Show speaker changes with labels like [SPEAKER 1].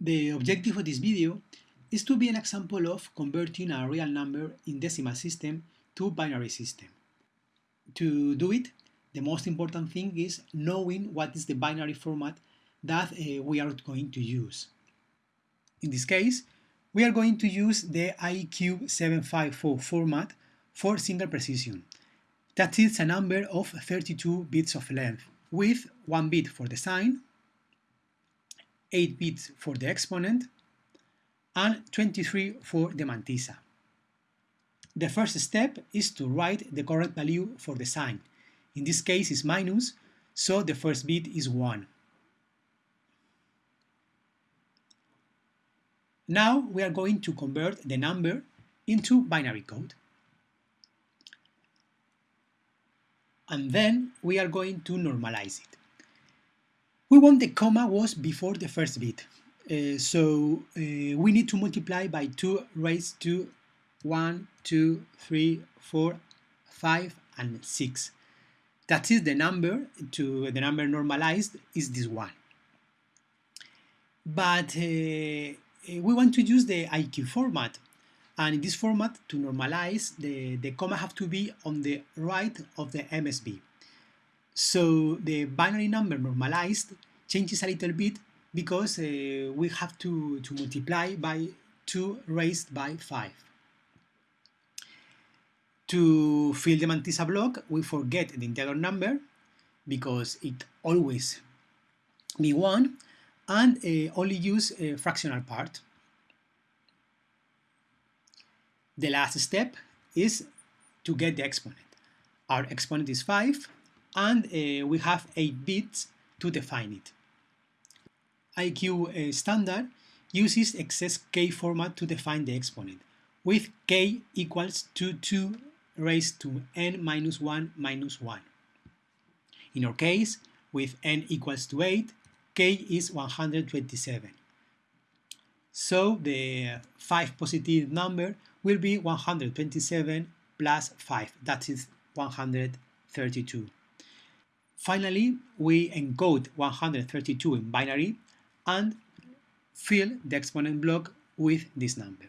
[SPEAKER 1] The objective of this video is to be an example of converting a real number in decimal system to binary system. To do it, the most important thing is knowing what is the binary format that uh, we are going to use. In this case, we are going to use the IEEE 754 format for single precision. That is a number of 32 bits of length, with 1 bit for the sign, 8 bits for the exponent, and 23 for the mantissa. The first step is to write the correct value for the sign. In this case is minus, so the first bit is 1. Now we are going to convert the number into binary code. And then we are going to normalize it. We want the comma was before the first bit. Uh, so uh, we need to multiply by 2 raised to 1, 2, 3, 4, 5, and 6. That is the number to the number normalized is this one. But uh, uh we want to use the IEEE format. And in this format, to normalize, the, the comma have to be on the right of the MSB. So the binary number normalized changes a little bit because uh, we have to, to multiply by 2 raised by 5. To fill the mantissa block, we forget the integer number because it always be 1 and uh, only use a fractional part. The last step is to get the exponent. Our exponent is 5 and uh, we have 8 bits to define it. IEEE uh, standard uses excess-K format to define the exponent, with k equals to 2 raised to n minus 1 minus 1. In our case, with n equals to 8, k is 127. So the 5 positive number will be 127 plus 5, that is 132. Finally, we encode 132 in binary and fill the exponent block with this number.